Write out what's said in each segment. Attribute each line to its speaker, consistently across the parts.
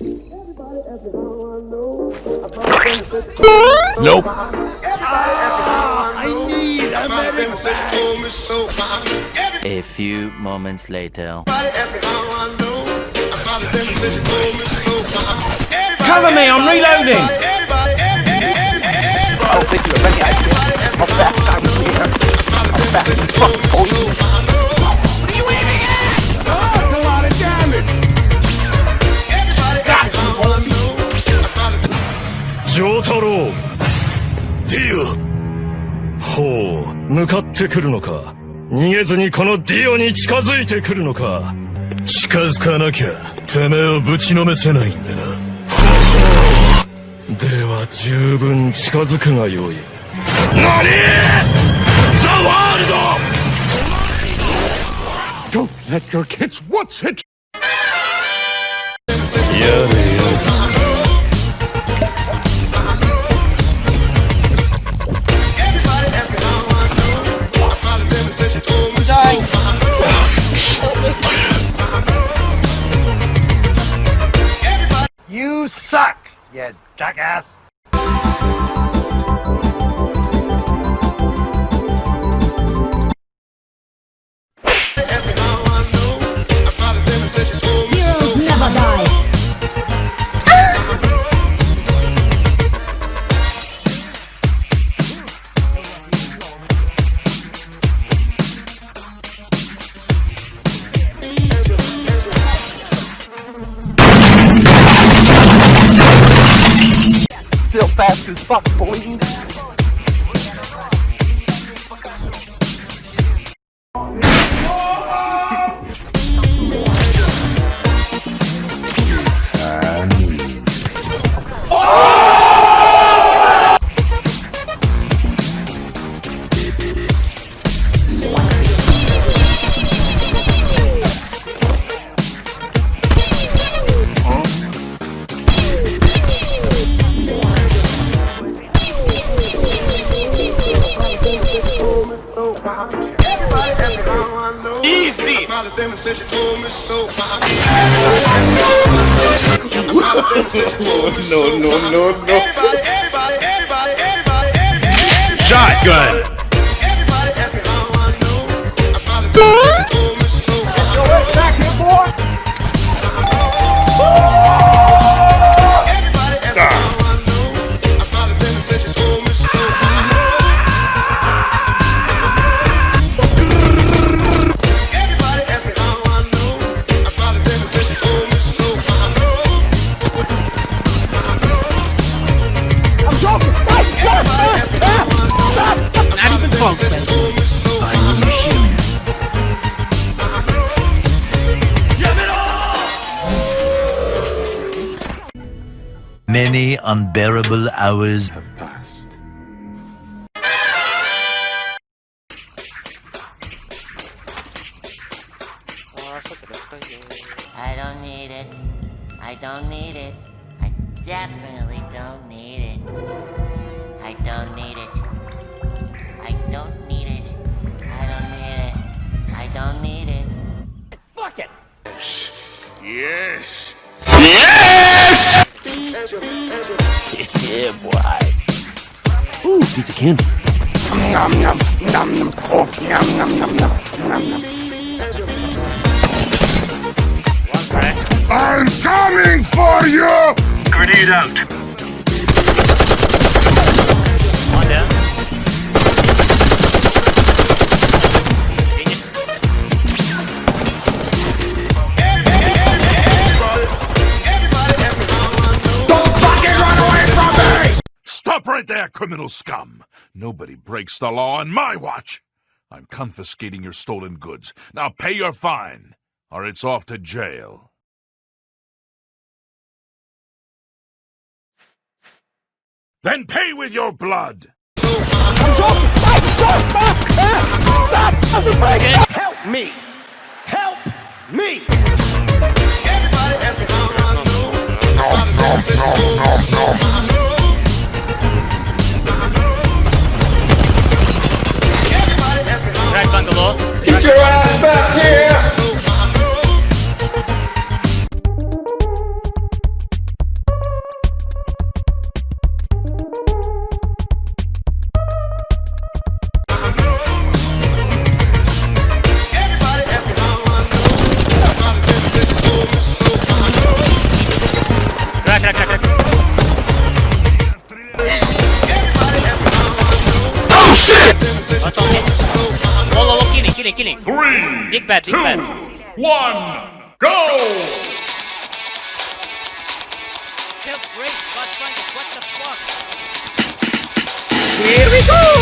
Speaker 1: Nope.
Speaker 2: I need a medic
Speaker 3: A few moments later.
Speaker 4: Cover me, I'm reloading!
Speaker 5: Oh, thank you. Ready, I I'm fast. I'm here. I'm fast as fuck, boy.
Speaker 6: 向かってくるのか？逃げずにこのディオに近づいてくるのか？
Speaker 1: オ近づかなきゃてめえをぶちのめせないんだな。
Speaker 6: では十分近づくがよい。何？ザ・ワールド
Speaker 2: ！Don't let your kids what's it?
Speaker 1: やれや
Speaker 2: jackass.
Speaker 5: Fast fuck, boy.
Speaker 2: Easy.
Speaker 1: no no no no. Shotgun
Speaker 3: Many unbearable hours
Speaker 1: have passed
Speaker 7: I don't need it. I don't need it. I definitely don't need it. I don't need it. I don't need it. I don't need it. I don't need it.
Speaker 4: Fuck it!
Speaker 2: Yes.
Speaker 3: Yeah, boy.
Speaker 4: Ooh, piece of candy.
Speaker 2: Nom nom nom nom. Oh, nom nom nom nom nom nom. I'm coming for you.
Speaker 1: grenade out
Speaker 8: right there, criminal scum! Nobody breaks the law on my watch! I'm confiscating your stolen goods. Now pay your fine, or it's off to jail. Then pay with your blood!
Speaker 2: Help me. Help me.
Speaker 9: Right shit!
Speaker 2: That's not it. Whoa, whoa,
Speaker 9: killing, killing, killing.
Speaker 8: Three,
Speaker 9: big bad, big
Speaker 8: two,
Speaker 9: bad.
Speaker 8: one, go!
Speaker 9: Help, great, what the fuck?
Speaker 10: Here we go!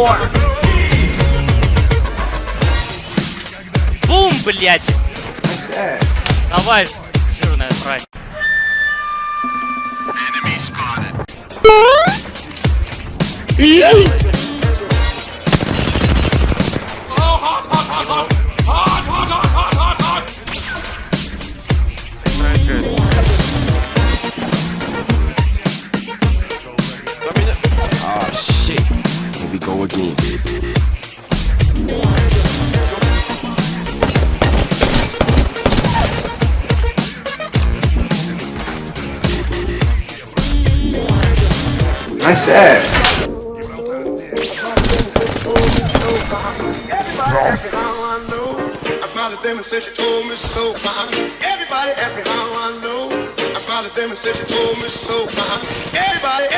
Speaker 10: О!
Speaker 9: Бум, блядь! Давай, жирная срань.
Speaker 11: Enemy spotted. Go again.
Speaker 4: Nice ass. I smiled at them and said she told me so. Everybody asked me how I know. I smiled at them and said she told me so.
Speaker 12: Uh-huh.
Speaker 4: Everybody,